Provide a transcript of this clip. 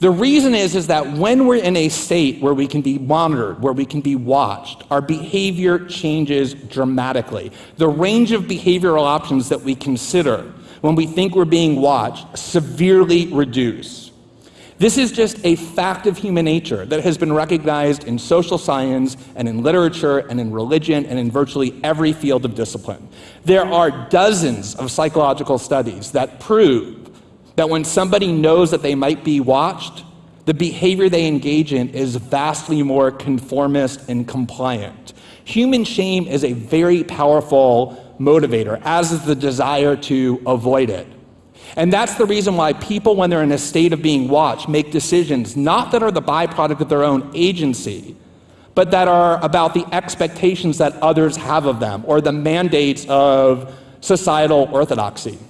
The reason is, is that when we're in a state where we can be monitored, where we can be watched, our behavior changes dramatically. The range of behavioral options that we consider when we think we're being watched severely reduce. This is just a fact of human nature that has been recognized in social science and in literature and in religion and in virtually every field of discipline. There are dozens of psychological studies that prove that when somebody knows that they might be watched, the behavior they engage in is vastly more conformist and compliant. Human shame is a very powerful motivator, as is the desire to avoid it. And that's the reason why people, when they're in a state of being watched, make decisions not that are the byproduct of their own agency, but that are about the expectations that others have of them or the mandates of societal orthodoxy.